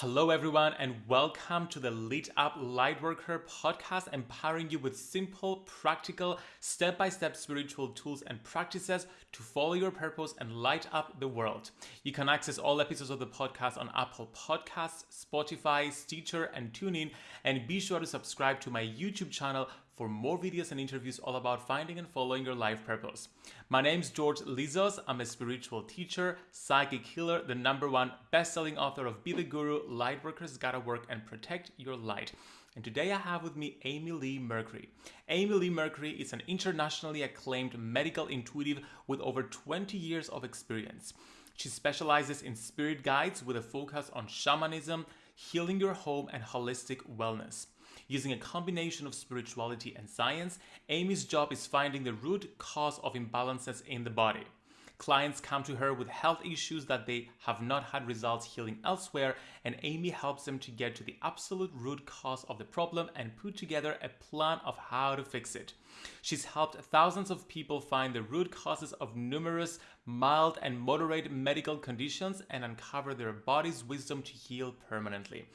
Hello, everyone, and welcome to the Lit Up Lightworker podcast, empowering you with simple, practical, step by step spiritual tools and practices to follow your purpose and light up the world. You can access all episodes of the podcast on Apple Podcasts, Spotify, Stitcher, and TuneIn. And be sure to subscribe to my YouTube channel for more videos and interviews all about finding and following your life purpose. My name is George Lizos. I'm a spiritual teacher, psychic healer, the number one best-selling author of Be the Guru, Lightworkers Gotta Work and Protect Your Light. And today I have with me Amy Leigh Mercree. Amy Leigh Mercree is an internationally acclaimed medical intuitive with over 20 years of experience. She specializes in spirit guides with a focus on shamanism, healing your home, and holistic wellness. Using a combination of spirituality and science, Amy's job is finding the root cause of imbalances in the body. Clients come to her with health issues that they have not had results healing elsewhere, and Amy helps them to get to the absolute root cause of the problem and put together a plan of how to fix it. She's helped thousands of people find the root causes of numerous mild and moderate medical conditions and uncover their body's wisdom to heal permanently.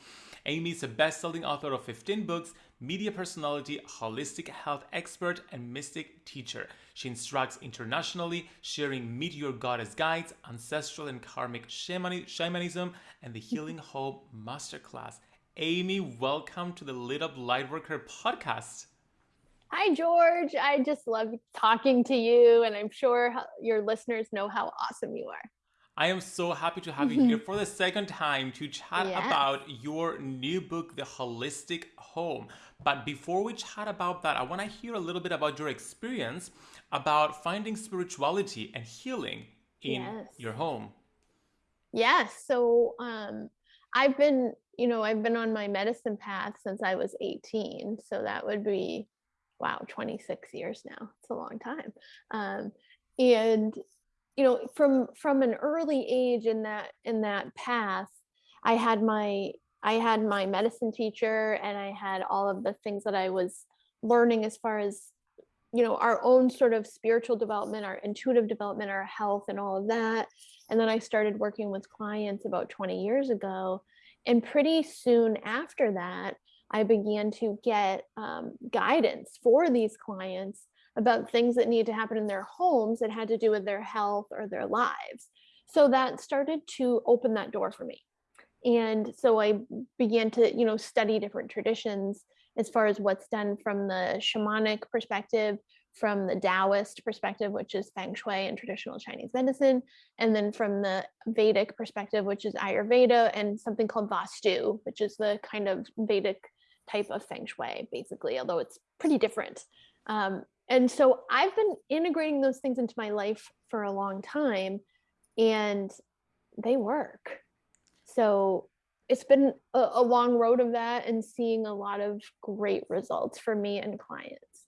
Amy is a best selling author of 15 books, media personality, holistic health expert, and mystic teacher. She instructs internationally, sharing Meet Your Goddess guides, ancestral and karmic shamanism, and the Healing Home Masterclass. Amy, welcome to the Lit Up Lightworker podcast. Hi, George. I just love talking to you, and I'm sure your listeners know how awesome you are. I am so happy to have you here for the second time to chat yes. about your new book, The Holistic Home. But before we chat about that, I want to hear a little bit about your experience about finding spirituality and healing in yes. your home. Yes. So um, I've been, you know, I've been on my medicine path since I was 18. So that would be, wow, 26 years now. It's a long time. Um, and you know from from an early age in that in that path i had my i had my medicine teacher and i had all of the things that i was learning as far as you know our own sort of spiritual development our intuitive development our health and all of that. And then i started working with clients about 20 years ago. And pretty soon after that i began to get um, guidance for these clients about things that needed to happen in their homes that had to do with their health or their lives. So that started to open that door for me. And so I began to, you know, study different traditions as far as what's done from the shamanic perspective, from the Taoist perspective, which is Feng Shui and traditional Chinese medicine, and then from the Vedic perspective, which is Ayurveda, and something called Vastu, which is the kind of Vedic type of Feng Shui, basically, although it's pretty different. Um, and so I've been integrating those things into my life for a long time and they work. So it's been a, a, long road of that and seeing a lot of great results for me and clients.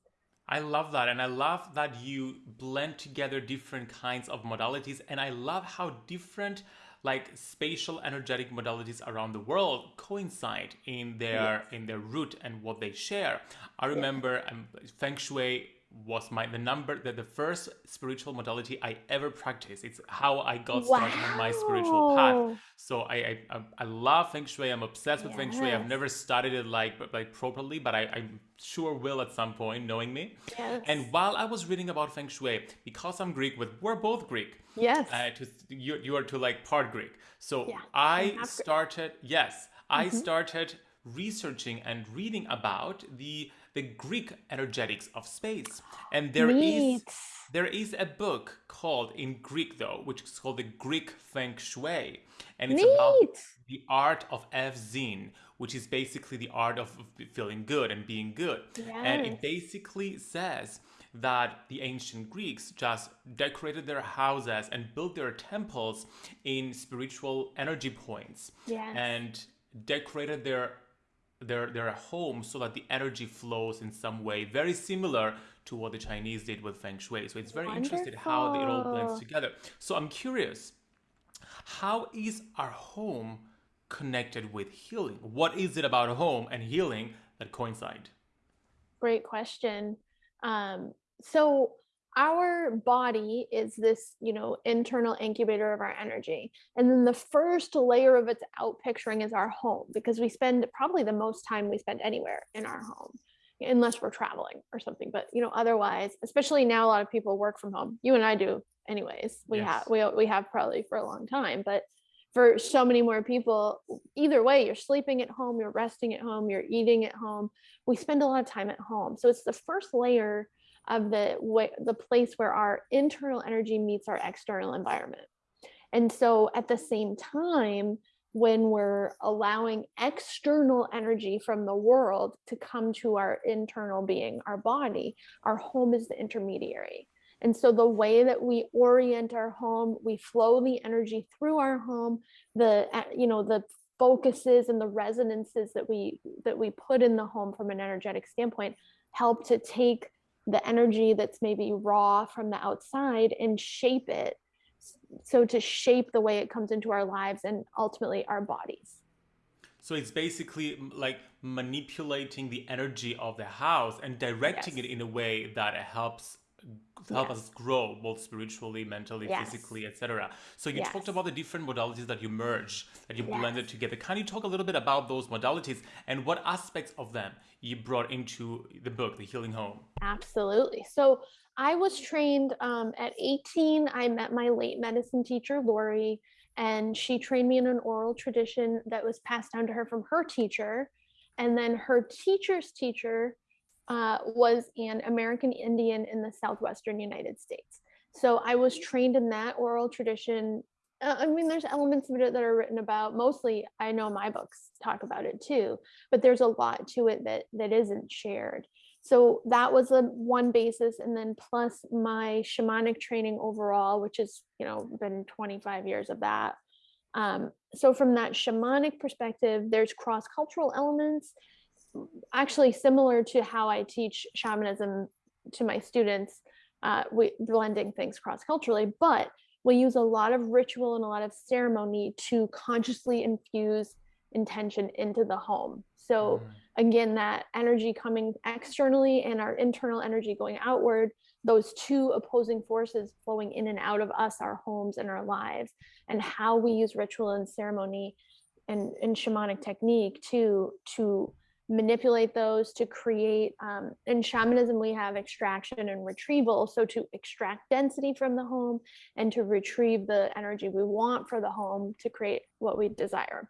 I love that. And I love that you blend together different kinds of modalities. And I love how different like spatial energetic modalities around the world coincide in their yes. in their root and what they share. I remember um, feng shui was my the number that the first spiritual modality I ever practiced. It's how I got started on my spiritual path. So I, I I love feng shui. I'm obsessed with yes. feng shui. I've never studied it like like properly, but I, I'm sure will at some point, knowing me. Yes. And while I was reading about feng shui, because I'm Greek, with we're both Greek. Yes. Uh, to, you you are to like part Greek. So yeah, I started. Yes, I mm-hmm. started researching and reading about the the Greek energetics of space. And there Neat. is there is a book called in Greek though, which is called the Greek Feng Shui, and it's Neat. about the art of Evzin, which is basically the art of feeling good and being good. Yes. And it basically says that the ancient Greeks just decorated their houses and built their temples in spiritual energy points yes. and decorated their their their home so that the energy flows in some way very similar to what the chinese did with feng shui. So it's very Wonderful. interesting how it all blends together. So i'm curious how is our home connected with healing? What is it about home and healing that coincide? Great question. Um, so our body is this, you know, internal incubator of our energy. And then the first layer of its out picturing is our home because we spend probably the most time we spend anywhere in our home unless we're traveling or something but you know otherwise especially now a lot of people work from home you and i do anyways we yes. have we, we have probably for a long time but for so many more people either way you're sleeping at home you're resting at home you're eating at home we spend a lot of time at home so it's the first layer of the way the place where our internal energy meets our external environment. And so at the same time when we're allowing external energy from the world to come to our internal being our body our home is the intermediary. And so the way that we orient our home we flow the energy through our home the uh, you know the focuses and the resonances that we that we put in the home from an energetic standpoint help to take the energy that's maybe raw from the outside and shape it so to shape the way it comes into our lives and ultimately our bodies so it's basically like manipulating the energy of the house and directing yes. it in a way that it helps help yes. us grow both spiritually mentally yes. physically etc so you yes. talked about the different modalities that you merge that you blended together can you talk a little bit about those modalities and what aspects of them you brought into the book the healing home absolutely so i was trained um, at 18 i met my late medicine teacher lori and she trained me in an oral tradition that was passed down to her from her teacher and then her teacher's teacher uh, was an American Indian in the southwestern United States. So I was trained in that oral tradition. Uh, I mean, there's elements of it that are written about. Mostly, I know my books talk about it too, but there's a lot to it that that isn't shared. So that was a one basis, and then plus my shamanic training overall, which has you know been 25 years of that. Um, so from that shamanic perspective, there's cross cultural elements actually similar to how I teach shamanism to my students, uh, we blending things cross culturally, but we use a lot of ritual and a lot of ceremony to consciously infuse intention into the home. So mm. again, that energy coming externally and our internal energy going outward, those two opposing forces flowing in and out of us, our homes and our lives, and how we use ritual and ceremony and, and shamanic technique to to manipulate those to create um, in shamanism we have extraction and retrieval. So to extract density from the home and to retrieve the energy we want for the home to create what we desire.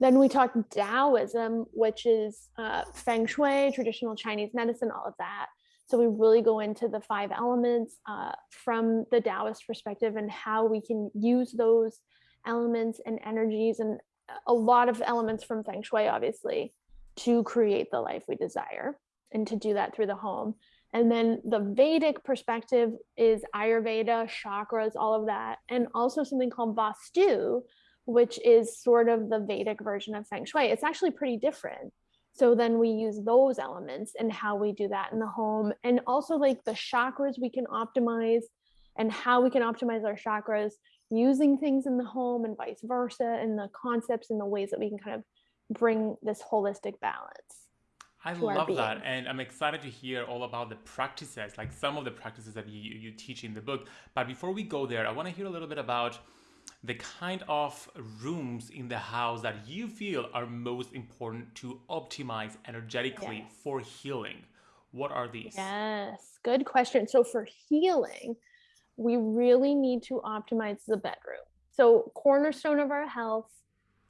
Then we talk taoism which is uh, feng shui traditional chinese medicine all of that. So we really go into the five elements uh, from the taoist perspective and how we can use those elements and energies and a lot of elements from feng shui obviously to create the life we desire and to do that through the home. And then the Vedic perspective is Ayurveda, chakras, all of that, and also something called Vastu, which is sort of the Vedic version of Feng Shui. It's actually pretty different. So then we use those elements and how we do that in the home. And also, like the chakras we can optimize and how we can optimize our chakras using things in the home and vice versa, and the concepts and the ways that we can kind of bring this holistic balance. I love that. And I'm excited to hear all about the practices, like some of the practices that you, you teach in the book. But before we go there, I want to hear a little bit about the kind of rooms in the house that you feel are most important to optimize energetically yes. for healing. What are these? Yes, good question. So, for healing, we really need to optimize the bedroom. So, cornerstone of our health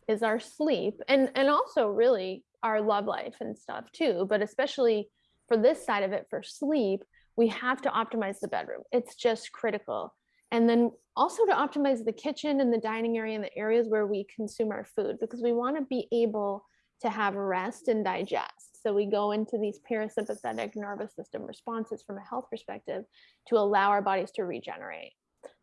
is our sleep and and also really our love life and stuff too but especially for this side of it for sleep we have to optimize the bedroom. It's just critical. And then also to optimize the kitchen and the dining area and the areas where we consume our food because we want to be able to have rest and digest. So we go into these parasympathetic nervous system responses from a health perspective to allow our bodies to regenerate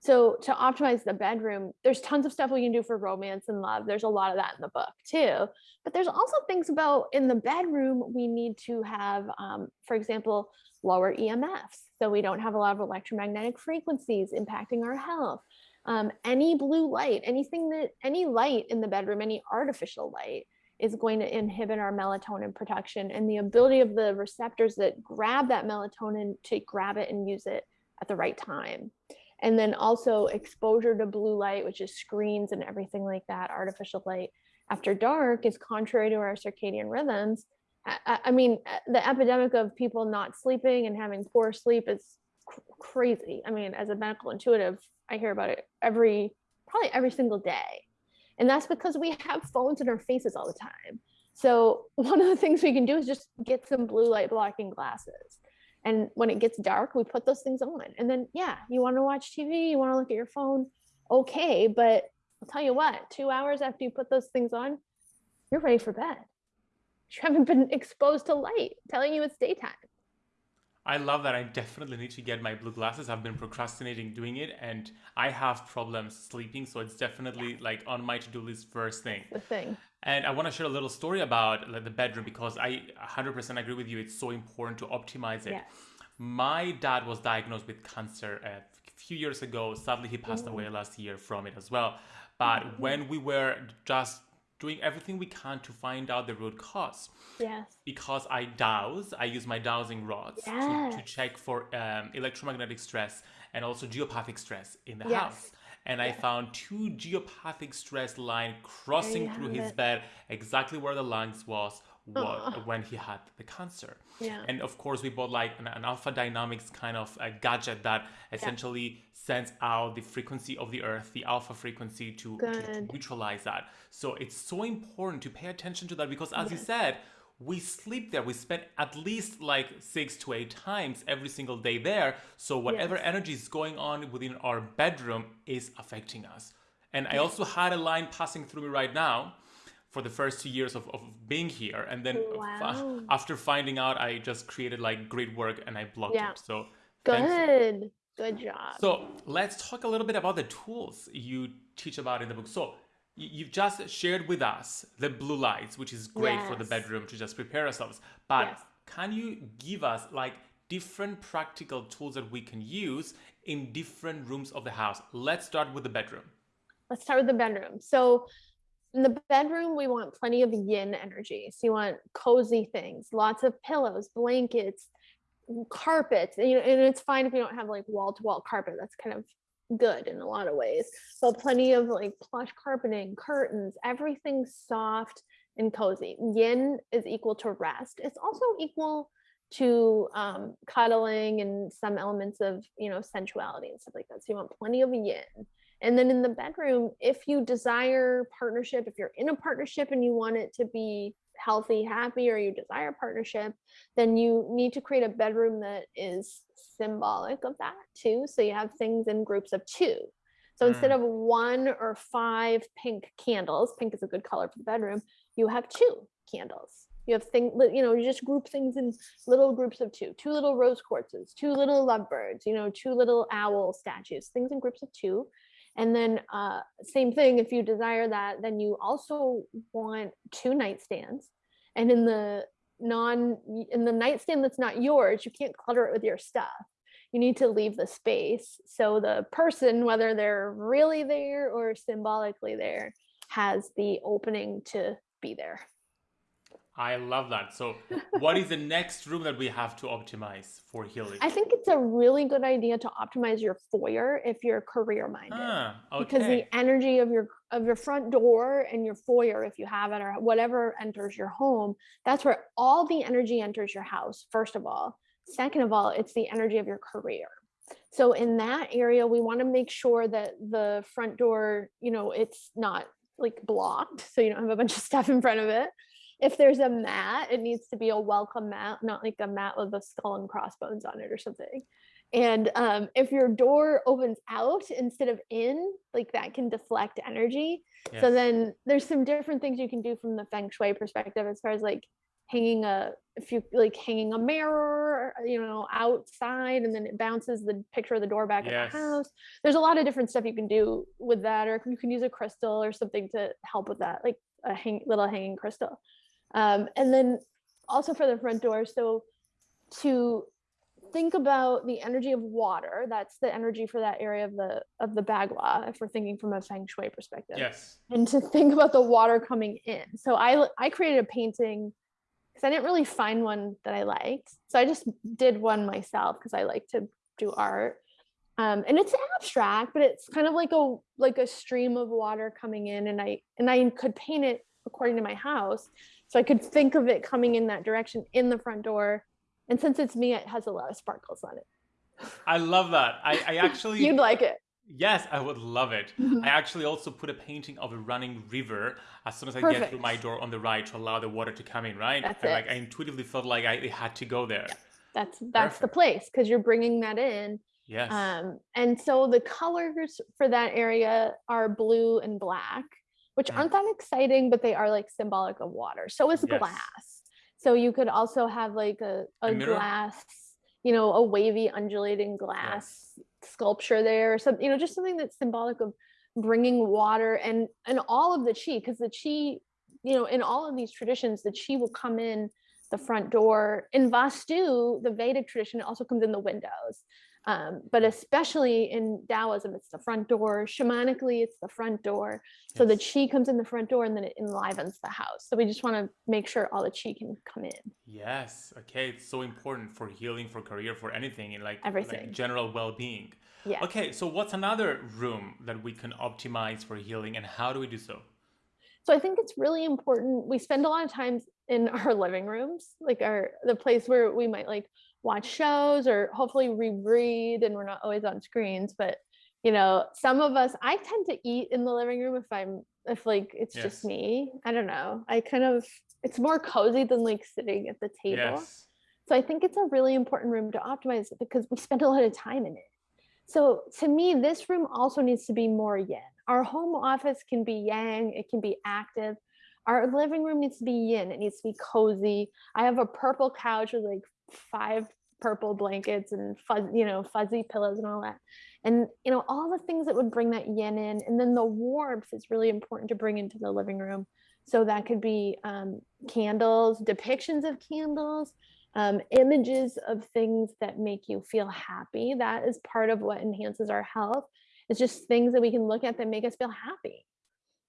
so to optimize the bedroom, there's tons of stuff we can do for romance and love. There's a lot of that in the book too. But there's also things about in the bedroom we need to have, um, for example, lower EMFs. So we don't have a lot of electromagnetic frequencies impacting our health. Um, any blue light, anything that any light in the bedroom, any artificial light is going to inhibit our melatonin production and the ability of the receptors that grab that melatonin to grab it and use it at the right time. And then also exposure to blue light, which is screens and everything like that, artificial light after dark is contrary to our circadian rhythms. I, I mean, uh, the epidemic of people not sleeping and having poor sleep is cr crazy. I mean, as a medical intuitive, I hear about it every, probably every single day. And that's because we have phones in our faces all the time. So one of the things we can do is just get some blue light blocking glasses. And when it gets dark, we put those things on. And then, yeah, you want to watch TV, you want to look at your phone, okay. But I'll tell you what, two hours after you put those things on, you're ready for bed. You haven't been exposed to light telling you it's daytime. I love that. I definitely need to get my blue glasses. I've been procrastinating doing it and I have problems sleeping. So it's definitely yeah. like on my to-do list first thing. The thing. And I want to share a little story about like, the bedroom because I 100% agree with you. It's so important to optimize it. Yes. My dad was diagnosed with cancer a few years ago. Sadly, he passed away last year from it as well. But mm-hmm. when we were just doing everything we can to find out the root cause. Yes. Because I dowse, I use my dowsing rods yes. to, to check for um, electromagnetic stress and also geopathic stress in the yes. house. And yes. I found two geopathic stress line crossing through his it. bed, exactly where the lungs was, what, when he had the cancer. Yeah. And of course, we bought like an, an Alpha Dynamics kind of a gadget that essentially yeah. sends out the frequency of the Earth, the alpha frequency, to, to, neutralize that. So it's so important to pay attention to that because, as yes. you said, we sleep there. We spend at least like six to eight times every single day there. So whatever yes. energy is going on within our bedroom is affecting us. And I also had a line passing through me right now for the first two years of, of being here and then oh, wow. after finding out i just created like great work and i blocked yeah. it so good thanks. good job so let's talk a little bit about the tools you teach about in the book so you've just shared with us the blue lights which is great yes. for the bedroom to just prepare ourselves but yes. can you give us like different practical tools that we can use in different rooms of the house let's start with the bedroom let's start with the bedroom so in the bedroom, we want plenty of yin energy. So you want cozy things, lots of pillows, blankets, carpets. And, you know, and it's fine if you don't have like wall to wall carpet. That's kind of good in a lot of ways. So plenty of like plush carpeting, curtains, everything soft and cozy. Yin is equal to rest. It's also equal to um, cuddling and some elements of you know sensuality and stuff like that. So you want plenty of yin. And then in the bedroom, if you desire partnership, if you're in a partnership and you want it to be healthy, happy, or you desire partnership, then you need to create a bedroom that is symbolic of that too. So you have things in groups of two. So mm. instead of one or five pink candles, pink is a good color for the bedroom, you have two candles. You have things, you know, you just group things in little groups of two, two little rose quartzes, two little lovebirds, you know, two little owl statues, things in groups of two. And then uh, same thing, if you desire that, then you also want two nightstands. And in the non, in the nightstand that's not yours, you can't clutter it with your stuff. You need to leave the space. So the person, whether they're really there or symbolically there, has the opening to be there. I love that. So, what is the next room that we have to optimize for healing? I think it's a really good idea to optimize your foyer if you're career minded. Ah, okay. Because the energy of your of your front door and your foyer, if you have it, or whatever enters your home, that's where all the energy enters your house. First of all, second of all, it's the energy of your career. So in that area, we want to make sure that the front door, you know, it's not like blocked, so you don't have a bunch of stuff in front of it if there's a mat, it needs to be a welcome mat, not like a mat with a skull and crossbones on it or something. And um, if your door opens out instead of in, like that can deflect energy. Yes. So then there's some different things you can do from the feng shui perspective as far as like hanging a if you like hanging a mirror you know outside and then it bounces the picture of the door back yes. the house there's a lot of different stuff you can do with that or you can use a crystal or something to help with that like a hang, little hanging crystal um, and then also for the front door, so to think about the energy of water, that's the energy for that area of the of the bagua, if we're thinking from a feng shui perspective. Yes. And to think about the water coming in. So I I created a painting because I didn't really find one that I liked. So I just did one myself because I like to do art. um, and it's abstract but it's kind of like a like a stream of water coming in and i and i could paint it according to my house so i could think of it coming in that direction in the front door and since it's me it has a lot of sparkles on it I love that. I, I actually you'd like it Yes, I would love it. Mhm. I actually also put a painting of a running river as soon as I get Perfect. through my door on the right to allow the water to come in, right? That's I, like. I intuitively felt like I it had to go there. that's that's the place because you're bringing that in Yes. Um, and so the colors for that area are blue and black, which aren't that exciting, but they are like symbolic of water. So is Yes. glass. So you could also have like a, A a glass, you know, a wavy undulating glass sculpture there or something, you know, just something that's symbolic of bringing water and and all of the chi because the chi you know in all of these traditions the chi will come in the front door in vastu the vedic tradition it also comes in the windows um, but especially in taoism it's the front door shamanically it's the front door so the Yes. chi comes in the front door and then it enlivens the house so we just want to make sure all the chi can come in Yes. Okay. It's so important for healing, for career, for anything, in like, like Everything. general well-being. yeah Okay. So what's another room that we can optimize for healing, and how do we do so? So I think it's really important. We spend a lot of times in our living rooms, like our the place where we might like watch shows or hopefully we read and we're not always on screens. But you know, some of us I tend to eat in the living room if I'm if like it's Yes. just me. I don't know. I kind of it's more cozy than like sitting at the table. Yes. So I think it's a really important room to optimize because we spend a lot of time in it. So to me, this room also needs to be more yin. Our home office can be yang, it can be active. Our living room needs to be yin, it needs to be cozy. I have a purple couch with like five purple blankets and fuzz, you know, fuzzy pillows and all that. And you know, all the things that would bring that yin in. And then the warmth is really important to bring into the living room. So that could be um, candles, depictions of candles, um, images of things that make you feel happy. That is part of what enhances our health. It's just things that we can look at that make us feel happy.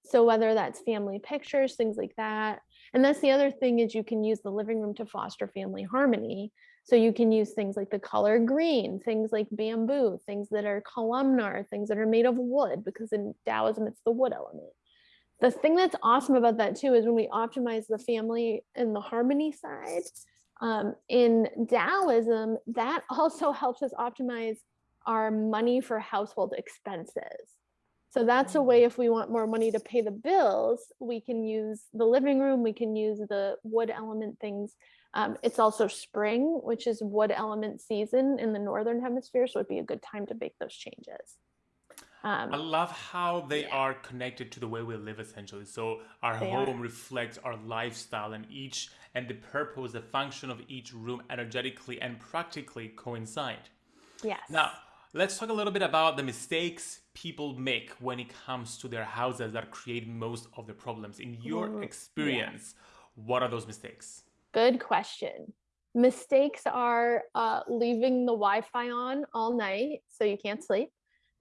So whether that's family pictures, things like that. And that's the other thing is you can use the living room to foster family harmony. So you can use things like the color green, things like bamboo, things that are columnar, things that are made of wood, because in Taoism it's the wood element. The thing that's awesome about that too is when we optimize the family and the harmony side, um, in Taoism, that also helps us optimize our money for household expenses. So that's a way if we want more money to pay the bills, we can use the living room, we can use the wood element things. Um, it's also spring, which is wood element season in the northern hemisphere, so it'd be a good time to make those changes. Um, I love how they Yeah. are connected to the way we live essentially. So our They are. home reflects our lifestyle and each and the purpose, the function of each room energetically and practically coincide. yes. Now, let's talk a little bit about the mistakes people make when it comes to their houses that create most of the problems. In your experience, what are those mistakes? Good question. Mistakes are uh, leaving the Wi Fi on all night so you can't sleep.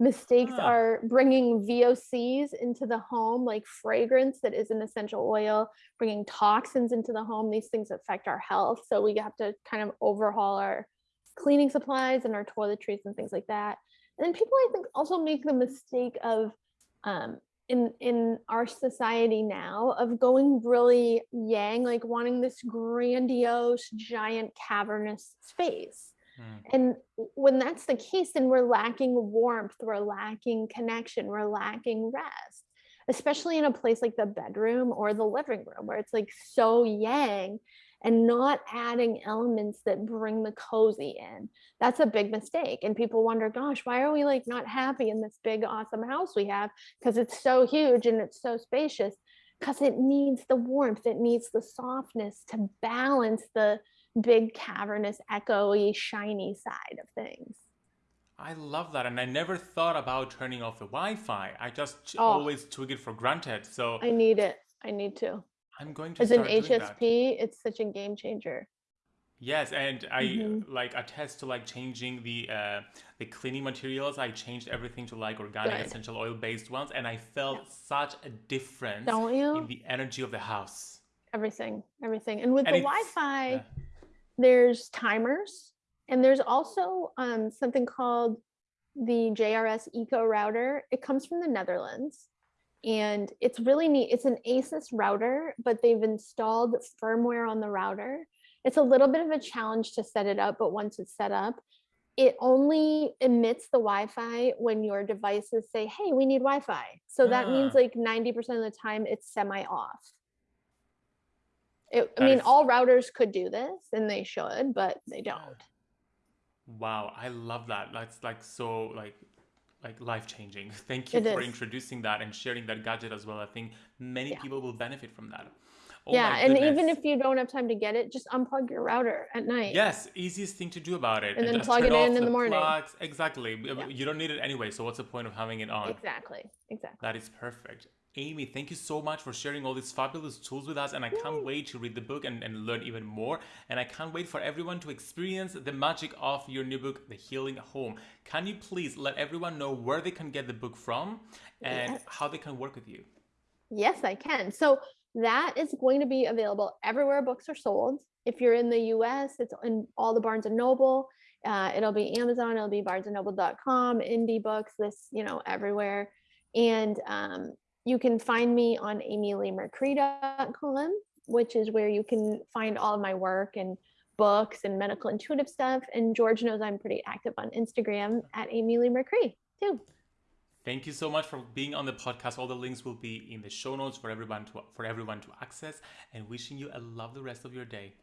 Mistakes Ah. are bringing VOCs into the home, like fragrance that is an essential oil, bringing toxins into the home. These things affect our health. So we have to kind of overhaul our cleaning supplies and our toiletries and things like that. And then people, I think, also make the mistake of um, in in our society now of going really yang like wanting this grandiose giant cavernous space Hmm. and when that's the case then we're lacking warmth we're lacking connection we're lacking rest especially in a place like the bedroom or the living room where it's like so yang and not adding elements that bring the cozy in that's a big mistake and people wonder gosh why are we like not happy in this big awesome house we have because it's so huge and it's so spacious because it needs the warmth it needs the softness to balance the big cavernous echoey shiny side of things I love that. And I never thought about turning off the Wi Fi. I just Oh. always took it for granted. So i need it i need to I'm going to as an start doing that. hsp it's such a game changer Yes, and I Mhm. like attest to like changing the uh, the cleaning materials. I changed everything to like organic Good. essential oil based ones, and I felt Yeah. such a difference don't you in the energy of the house. everything everything and with And the wi-fi yeah. there's timers and there's also um, something called the JRS Eco router. It comes from the Netherlands and it's really neat. It's an ASUS router, but they've installed firmware on the router. It's a little bit of a challenge to set it up, but once it's set up, it only emits the Wi-Fi when your devices say, hey, we need Wi-Fi. So that means Ah. like 90% of the time it's semi-off. It, I mean, is- all routers could do this and they should, but they don't. Wow, I love that. That's like so like like life changing. Thank you It for is. introducing that and sharing that gadget as well. I think many Yeah. people will benefit from that. Oh yeah, and even if you don't have time to get it, just unplug your router at night. Yes, easiest thing to do about it. And then plug it in in the morning. plugs. Exactly. Yeah. You don't need it anyway, so what's the point of having it on? Exactly. Exactly. That is perfect. Amy, thank you so much for sharing all these fabulous tools with us. And I can't wait to read the book and, and learn even more. And I can't wait for everyone to experience the magic of your new book, The Healing Home. Can you please let everyone know where they can get the book from and Yes. how they can work with you? Yes, I can. So that is going to be available everywhere books are sold. If you're in the US, it's in all the Barnes and Noble. Uh, it'll be Amazon, it'll be barnesandnoble.com, indie books, this, you know, everywhere. And um, you can find me on amyleighmercree.com, which is where you can find all my work and books and medical intuitive stuff. And George knows I'm pretty active on Instagram at Amy too. Thank you so much for being on the podcast. All the links will be in the show notes for everyone to for everyone to access and wishing you a lovely rest of your day.